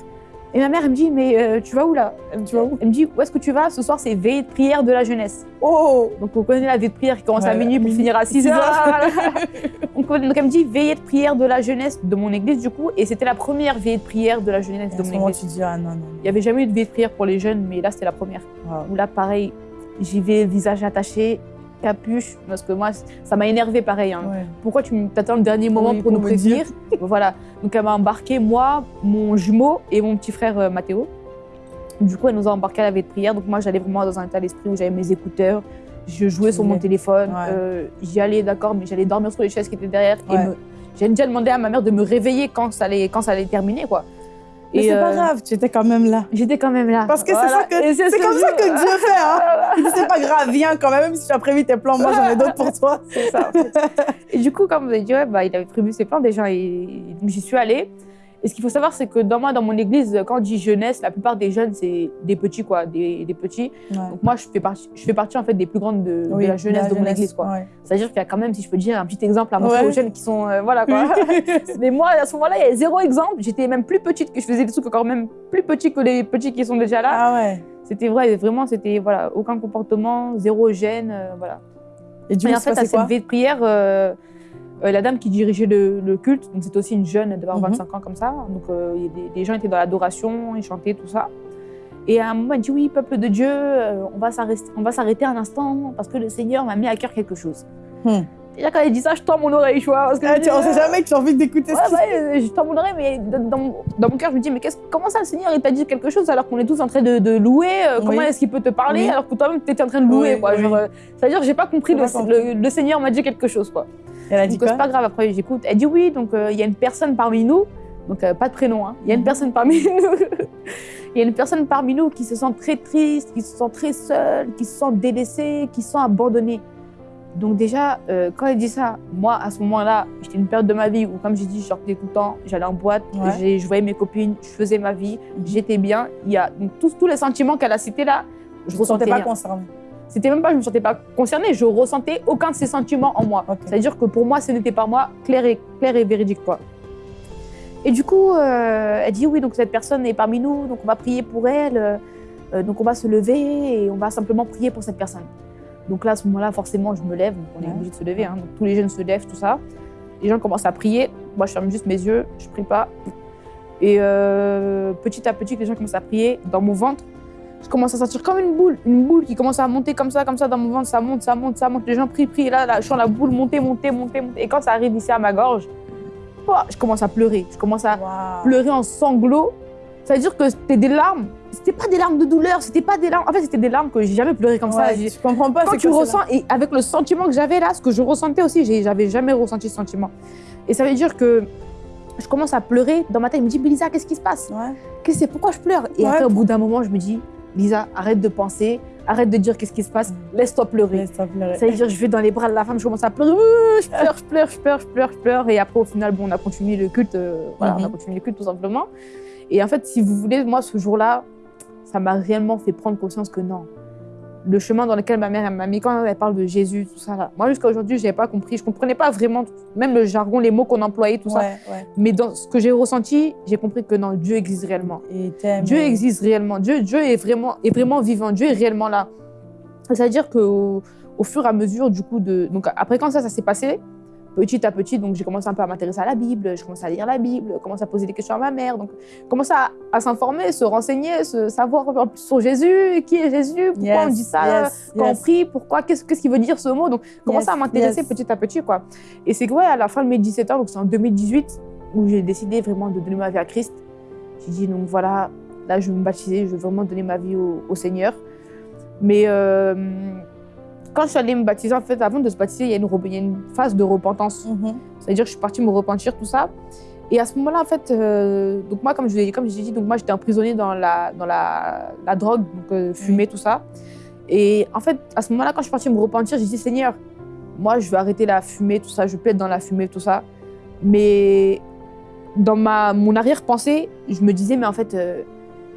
Et ma mère, elle me dit, mais euh, tu vas où là? Elle me dit, Tu vas où? Elle me dit, où est-ce que tu vas? Ce soir, c'est veillée de prière de la jeunesse. Oh Donc on connaît la veillée de prière qui commence à minuit pour finir à 6 Six heures. heures. donc, on- donc elle me dit veillée de prière de la jeunesse de mon église du coup. Et c'était la première veillée de prière de la jeunesse Et de mon moment, église. tu dis, ah non, non. Il n'y avait jamais eu de veillée de prière pour les jeunes, mais là c'était la première. Wow. Où là, pareil, j'y vais, visage attaché, capuche, parce que moi, ça m'a énervé pareil. hein. Ouais. Pourquoi tu t'attends le dernier moment Oui, pour nous prévenir? Voilà. Donc elle m'a embarqué, moi, mon jumeau et mon petit frère euh, Mathéo. Du coup, elle nous a embarqués à la veille de prière. Donc moi, j'allais vraiment dans un état d'esprit où j'avais mes écouteurs, je jouais sur mon téléphone, Ouais. euh, j'y allais, d'accord, mais j'allais dormir sur les chaises qui étaient derrière. Et me- j'ai déjà demandé à ma mère de me réveiller quand ça allait, quand ça allait terminer, quoi. Mais c'est pas euh, grave, tu étais quand même là. J'étais quand même là. Parce que c'est ça que- C'est comme ça que Dieu fait, hein. Il dit, c'est pas grave, viens quand même, même si tu as prévu tes plans, moi j'en ai d'autres pour toi. C'est ça, en fait. Et du coup, comme vous avez dit, ouais, bah, il avait prévu ses plans déjà, et j'y suis allée. Et ce qu'il faut savoir, c'est que dans moi, dans mon église, quand on dit jeunesse, la plupart des jeunes, c'est des petits, quoi, des, des petits. Donc moi, je fais partie, je fais partie en fait des plus grandes de, la jeunesse de, mon église, quoi. ouais. C'est-à-dire qu'il y a quand même, si je peux dire, un petit exemple à montrer Ouais. aux jeunes qui sont, euh, voilà, quoi. Mais moi, à ce moment-là, il y avait zéro exemple. J'étais même plus petite, que je faisais des trucs encore même plus petits que les petits qui sont déjà là. ah ouais. C'était vrai, vraiment, c'était voilà, aucun comportement, zéro gêne, euh, voilà. Et du coup, en fait, à cette veille de prière, euh, euh, la dame qui dirigeait le, le culte, c'était aussi une jeune, elle devait avoir Mhm. 25 ans comme ça, donc euh, des, des gens étaient dans l'adoration, ils chantaient, tout ça. Et à un moment, elle dit Oui, peuple de Dieu, euh, on va s'arrêter- un instant parce que le Seigneur m'a mis à cœur quelque chose. Hmm. Déjà, quand elle dit ça, je tends mon oreille, tu vois. Parce que Ah, dis, On sait euh, jamais que tu as envie d'écouter Ouais, qui ouais, je tends mon oreille, mais dans, dans mon- cœur, je me dis, mais comment ça, le Seigneur, il t'a dit quelque chose alors qu'on est tous en train de, de louer Comment est-ce qu'il peut te parler Oui. alors que toi-même, tu étais en train de louer Oui, quoi, C'est-à-dire, j'ai pas compris, J'ai le, pas compris. le- le Seigneur m'a dit quelque chose, quoi. Elle a dit Donc, quoi c'est pas grave, après, j'écoute. Elle dit, oui, donc euh, il y a une personne parmi nous, donc euh, pas de prénom, hein. il y a une Mhm. personne parmi nous. Il y a une personne parmi nous qui se sent très triste, qui se sent très seule, qui se sent délaissée, qui se sent abandonnée. Donc déjà, euh, quand elle dit ça, moi, à ce moment-là, j'étais une période de ma vie où, comme j'ai dit, je sortais tout le temps, j'allais en boîte, Ouais. je voyais mes copines, je faisais ma vie, Mhm. j'étais bien. Il y a donc, tous, tous les sentiments qu'elle a cités là, je ne ressentais sentais pas rien. C'était même pas, je me sentais pas concernée, je ressentais aucun de ces sentiments en moi. C'est-à-dire que pour moi, ce n'était pas moi, clair et, clair et véridique, quoi. Et du coup, euh, elle dit oui, donc cette personne est parmi nous, donc on va prier pour elle, euh, euh, donc on va se lever et on va simplement prier pour cette personne. Donc là, à ce moment-là, forcément, je me lève, donc on est obligé de se lever, hein, donc tous les jeunes se lèvent, tout ça. Les gens commencent à prier, moi je ferme juste mes yeux, je prie pas. Et euh, petit à petit, les gens commencent à prier dans mon ventre. Je commence à sentir comme une boule, une boule qui commence à monter comme ça, comme ça dans mon ventre, ça monte, ça monte, ça monte. Les gens prient, prient, là, là, je sens la boule monter, monter, monter, monter. Et quand ça arrive ici à ma gorge, je commence à pleurer. Je commence à Wow. pleurer en sanglots. C'est-à-dire que c'était des larmes. C'était pas des larmes de douleur, c'était pas des larmes. En fait, c'était des larmes que j'ai jamais pleuré comme ça. Ouais, je comprends pas. Quand tu quoi, ça, ressens, et avec le sentiment que j'avais là, ce que je ressentais aussi, j'avais jamais ressenti ce sentiment. Et ça veut dire que je commence à pleurer. Dans ma tête, je me dis, mais Lisa, qu'est-ce qui se passe? Ouais. Qu'est-ce que c'est? Pourquoi je pleure? Et Ouais, après, au bout d'un moment, je me dis, Lisa, arrête de penser, arrête de dire qu'est-ce qui se passe, laisse-toi pleurer. Laisse-toi pleurer. Ça veut dire, je vais dans les bras de la femme, je commence à pleurer, je pleure, je pleure, je pleure, je pleure, je pleure. Et après, au final, bon, on a continué le culte, euh, voilà, on a Mhm. continué le culte tout simplement. Et en fait, si vous voulez, moi, ce jour-là, ça m'a réellement fait prendre conscience que non. Le chemin dans lequel ma mère m'a mis, quand elle parle de Jésus, tout ça là. Moi, jusqu'à aujourd'hui, je n'avais pas compris. Je ne comprenais pas vraiment, même le jargon, les mots qu'on employait, tout ça. Ouais. Mais dans ce que j'ai ressenti, j'ai compris que non, Dieu existe réellement. Dieu existe réellement. Dieu, Dieu est, vraiment, est vraiment vivant. Dieu est réellement là. C'est-à-dire qu'au au fur et à mesure, du coup, de... donc après quand ça, ça s'est passé, petit à petit, donc j'ai commencé un peu à m'intéresser à la Bible, je commençais à lire la Bible, commencé à poser des questions à ma mère, donc commencer à, à s'informer, se renseigner, se savoir sur Jésus, qui est Jésus, pourquoi Yes, on dit ça, yes, quand yes. on prie, pourquoi, qu'est-ce qu'il veut dire ce mot, donc commencer Yes, à m'intéresser petit à petit, quoi. Et c'est que, ouais, à la fin de mes 17 ans, donc c'est en 2018, où j'ai décidé vraiment de donner ma vie à Christ. J'ai dit, donc voilà, là, je veux me baptiser, je veux vraiment donner ma vie au, au Seigneur. Mais euh, quand je suis allée me baptiser, en fait, avant de se baptiser, il y a une, re- il y a une phase de repentance. Mhm. C'est-à-dire que je suis partie me repentir, tout ça. Et à ce moment-là, en fait, euh, donc moi, comme je l'ai- comme j'ai dit, donc moi, j'étais emprisonnée dans la, dans la, la drogue, donc euh, fumer, tout ça. Et en fait, à ce moment-là, quand je suis partie me repentir, j'ai dit, Seigneur, moi, je veux arrêter la fumée, tout ça, je plus être dans la fumée, tout ça. Mais dans ma, mon arrière-pensée, je me disais, mais en fait, euh,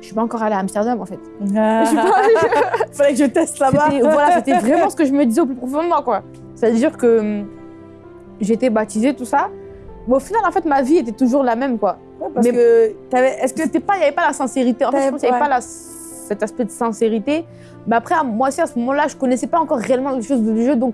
je suis pas encore allée à Amsterdam, en fait. Ah. Je suis pas- Fallait que je teste là-bas. C'était voilà, c'était vraiment ce que je me disais au plus profond de moi, quoi. C'est-à-dire que hum, j'étais baptisée, tout ça. Mais au final, en fait, ma vie était toujours la même, quoi. Ouais, parce Mais- que. Est-ce que C'était pas, il n'y avait pas la sincérité. En fait, je pense qu'il n'y avait ouais. pas la- cet aspect de sincérité. Mais après, moi aussi, à ce moment-là, je connaissais pas encore réellement les choses de Dieu, donc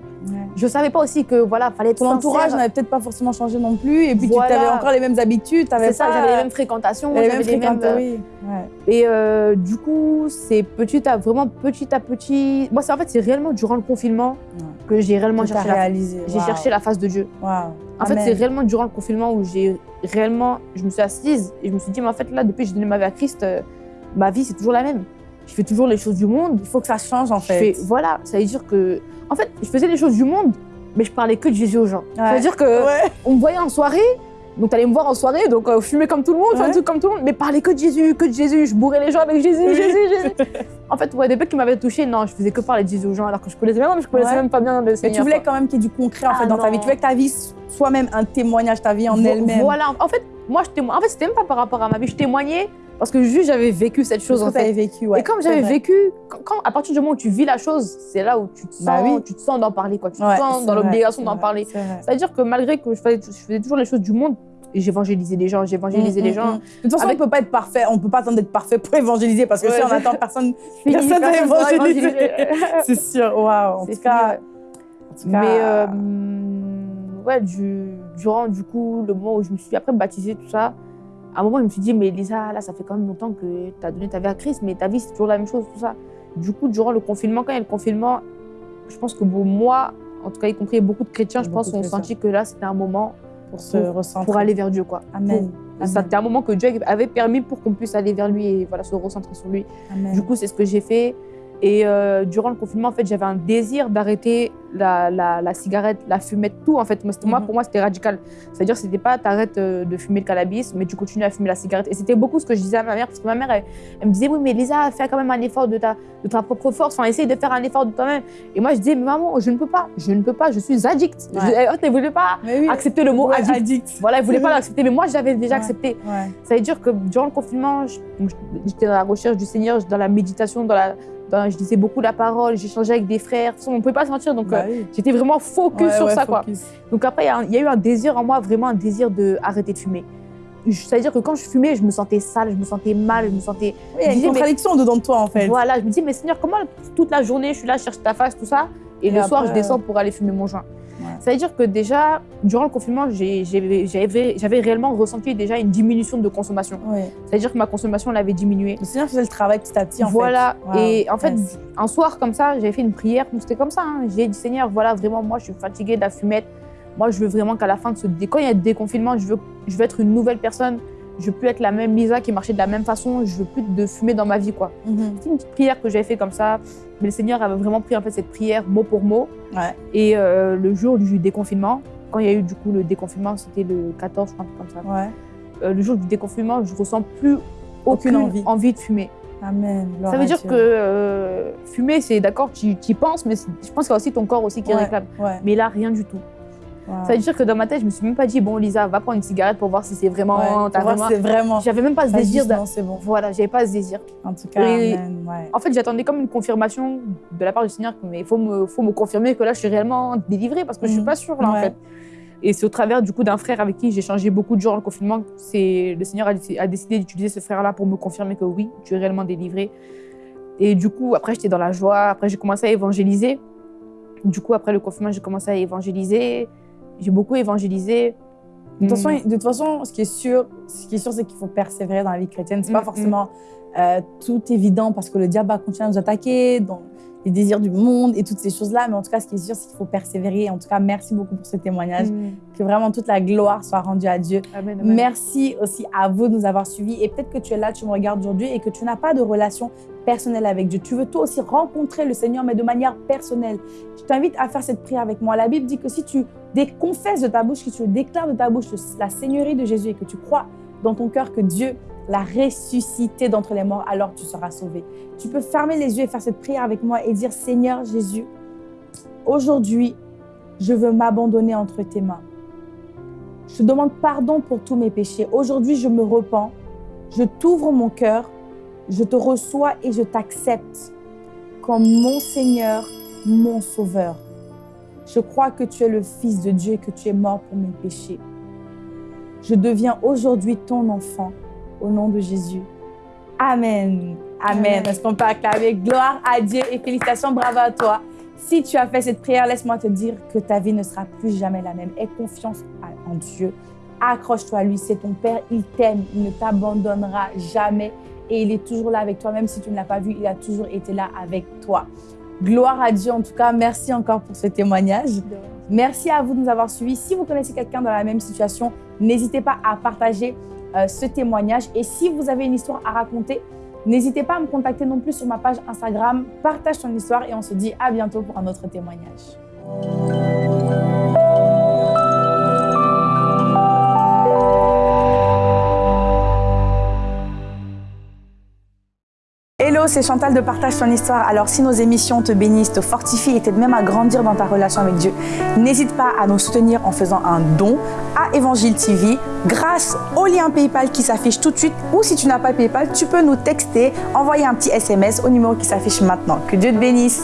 je savais pas aussi que, voilà, fallait être ton entourage n'avait peut-être pas forcément changé non plus, et puis Voilà. tu avais encore les mêmes habitudes, t'avais C'est ça, j'avais les mêmes fréquentations, les mêmes les mêmes... fréquentes, oui. Ouais. Et euh, du coup, c'est petit à vraiment petit à petit. Moi, c'est en fait, c'est réellement durant le confinement Ouais. que j'ai réellement Que cherché la, cherché la face de Dieu. Waouh. En fait, c'est réellement durant le confinement où j'ai réellement, je me suis assise et je me suis dit, mais en fait, là, depuis que j'ai donné ma vie à Christ, euh, ma vie, c'est toujours la même. Je fais toujours les choses du monde. Il faut que ça change en fait. fais, voilà, ça veut dire que, en fait, je faisais les choses du monde, mais je parlais que de Jésus aux gens. Ça veut dire que Ouais. on me voyait en soirée, donc t'allais me voir en soirée, donc euh, fumer comme tout le monde, faire Ouais. trucs comme tout le monde, mais parler que de Jésus, que de Jésus, je bourrais les gens avec Jésus, Oui. Jésus, Jésus. en fait, ouais, des mecs qui m'avaient touché, non, je faisais que parler de Jésus aux gens, alors que je connaissais même, je connaissais même pas bien le Mais tu voulais quoi. quand même qu'il y ait du concret en fait Ah dans ta vie. Tu voulais que ta vie soit même un témoignage, ta vie en elle-même. Voilà, en fait, moi, je témoignais. En fait, c'était même pas par rapport à ma vie, je témoignais parce que juste j'avais vécu cette chose en fait. vécu. Ouais. et comme j'avais vécu, quand, quand- à partir du moment où tu vis la chose, c'est là où tu te sens, Bah oui. tu te sens d'en parler, quoi. Tu Ouais, te sens dans l'obligation d'en parler. C'est-à-dire que malgré que je faisais, je faisais toujours les choses du monde, j'évangélisais les gens, j'évangélisais Mm, les mm, gens. mm. De toute façon, Avec- on peut pas être parfait. On peut pas attendre d'être parfait pour évangéliser parce que Ouais, si on attend personne, personne va évangéliser. c'est sûr. Waouh. En tout cas, fini, ouais. en tout cas, Mais euh, hum, ouais, du, durant du coup le moment où je me suis après baptisée, tout ça, à un moment je me suis dit, mais Lisa, là ça fait quand même longtemps que tu as donné ta vie à Christ, mais ta vie c'est toujours la même chose, tout ça. Du coup, durant le confinement, quand il y a le confinement, je pense que bon, moi, en tout cas y compris beaucoup de chrétiens, je Beaucoup pense, ont senti que là c'était un moment pour se pour- recentrer. pour aller vers Dieu, quoi. Amen. C'était un moment que Dieu avait permis pour qu'on puisse aller vers lui et voilà, se recentrer sur lui. Amen. Du coup, c'est ce que j'ai fait. Et euh, durant le confinement, en fait, j'avais un désir d'arrêter la, la, la cigarette, la fumette, tout. En fait, moi, moi Mhm. pour moi, c'était radical. C'est-à-dire, c'était pas t'arrêtes euh, de fumer le cannabis, mais tu continues à fumer la cigarette. Et c'était beaucoup ce que je disais à ma mère, parce que ma mère, elle, elle me disait, oui, mais Lisa, fais quand même un effort de ta, de ta propre force. Enfin, essaye de faire un effort de toi-même. Et moi, je disais, mais maman, je ne peux pas, je ne peux pas, je suis addict. Ouais. Je, elle ne voulait pas oui. accepter le mot Ouais, addict. addict. Voilà, elle voulait pas l'accepter, mais moi, j'avais déjà Ouais. accepté. Ça veut dire que durant le confinement, j'étais dans la recherche du Seigneur, dans la méditation, dans la, dans- je lisais beaucoup la parole, j'échangeais avec des frères. De toute façon, on ne pouvait pas se mentir, donc Bah euh, j'étais vraiment focus Ouais, sur ouais, ça. Quoi. Donc après, il y a y, eu un désir en moi, vraiment un désir d'arrêter de fumer. Je- C'est-à-dire que quand je fumais, je me sentais sale, je me sentais mal, je me sentais... Il y a une disais, mais- contradiction dedans de toi en fait. Voilà, je me dis, mais Seigneur, comment toute la journée, je suis là, je cherche ta face, tout ça, et, Et le soir, je descends pour aller fumer mon joint. Ouais. Ça veut dire que déjà, durant le confinement, j'avais réellement ressenti déjà une diminution de consommation. Ça veut dire que ma consommation l'avait diminué. Le Seigneur faisait le travail petit à petit, en voilà. fait. Voilà. Et en fait, un soir comme ça, j'avais fait une prière. C'était comme ça. Hein. J'ai dit, Seigneur, voilà, vraiment, moi, je suis fatiguée de la fumette. Moi, je veux vraiment qu'à la fin de ce... Quand il y a déconfinement, je veux, je veux être une nouvelle personne. Je veux plus être la même Lisa qui marchait de la même façon. Je veux plus de fumer dans ma vie, quoi. C'est une petite prière que j'avais fait comme ça. Mais le Seigneur avait vraiment pris en fait cette prière mot pour mot. Et euh, le jour du déconfinement, quand il y a eu du coup le déconfinement, c'était le 14, je crois, comme ça. Euh, le jour du déconfinement, je ressens plus aucune, envie. envie. de fumer. Amen. ça veut dire que euh, fumer, c'est d'accord, tu y penses, mais je pense qu'il y a aussi ton corps aussi qui réclame. Mais là, rien du tout. Ça veut dire que dans ma tête, je me suis même pas dit, bon, Lisa, va prendre une cigarette pour voir si c'est vraiment. Ouais, pour voir c'est vraiment. J'avais même pas ce désir. Non, c'est bon. Voilà, j'avais pas ce désir. En tout cas, ouais. En fait, j'attendais comme une confirmation de la part du Seigneur, mais il faut me, faut me confirmer que là, je suis réellement délivrée parce que je suis mhm. pas sûre, là, en fait. Et c'est au travers du coup d'un frère avec qui j'ai changé beaucoup de jours le confinement. C'est le Seigneur a, décidé d'utiliser ce frère-là pour me confirmer que oui, tu es réellement délivrée. Et du coup, après, j'étais dans la joie. Après, j'ai commencé à évangéliser. Du coup, après le confinement, j'ai commencé à évangéliser j'ai beaucoup évangélisé. De toute, façon, de toute façon, ce qui est sûr, ce qui est sûr, c'est qu'il faut persévérer dans la vie chrétienne. C'est pas mm, forcément euh, tout évident parce que le diable va continuer à nous attaquer dans les désirs du monde et toutes ces choses-là. Mais en tout cas, ce qui est sûr, c'est qu'il faut persévérer. En tout cas, merci beaucoup pour ce témoignage. Mm. Que vraiment toute la gloire soit rendue à Dieu. Merci aussi à vous de nous avoir suivis. Et peut-être que tu es là, tu me regardes aujourd'hui et que tu n'as pas de relation personnelle avec Dieu. Tu veux toi aussi rencontrer le Seigneur, mais de manière personnelle. Je t'invite à faire cette prière avec moi. La Bible dit que si tu confesses de ta bouche, que tu déclares de ta bouche la Seigneurie de Jésus et que tu crois dans ton cœur que Dieu l'a ressuscité d'entre les morts, alors tu seras sauvé. Tu peux fermer les yeux et faire cette prière avec moi et dire Seigneur Jésus, aujourd'hui, je veux m'abandonner entre tes mains. Je demande pardon pour tous mes péchés. Aujourd'hui, je me repens. Je t'ouvre mon cœur. Je te reçois et je t'accepte comme mon Seigneur, mon Sauveur. Je crois que tu es le Fils de Dieu et que tu es mort pour mes péchés. Je deviens aujourd'hui ton enfant au nom de Jésus. Amen. Amen. Est-ce qu'on peut acclamer Gloire à Dieu et félicitations, bravo à toi. Si tu as fait cette prière, laisse-moi te dire que ta vie ne sera plus jamais la même. Aie confiance en Dieu. Accroche-toi à lui, c'est ton Père, il t'aime, il ne t'abandonnera jamais et il est toujours là avec toi, même si tu ne l'as pas vu, il a toujours été là avec toi. Gloire à Dieu en tout cas, merci encore pour ce témoignage. Merci à vous de nous avoir suivis. Si vous connaissez quelqu'un dans la même situation, n'hésitez pas à partager ce témoignage. Et si vous avez une histoire à raconter, n'hésitez pas à me contacter non plus sur ma page Instagram. Partage ton histoire et on se dit à bientôt pour un autre témoignage. C'est Chantal de Partage ton histoire. Alors si nos émissions te bénissent, te fortifient et t'aident même à grandir dans ta relation avec Dieu, n'hésite pas à nous soutenir en faisant un don à Évangile TV grâce au lien PayPal qui s'affiche tout de suite ou si tu n'as pas PayPal, tu peux nous texter, envoyer un petit SMS au numéro qui s'affiche maintenant. Que Dieu te bénisse.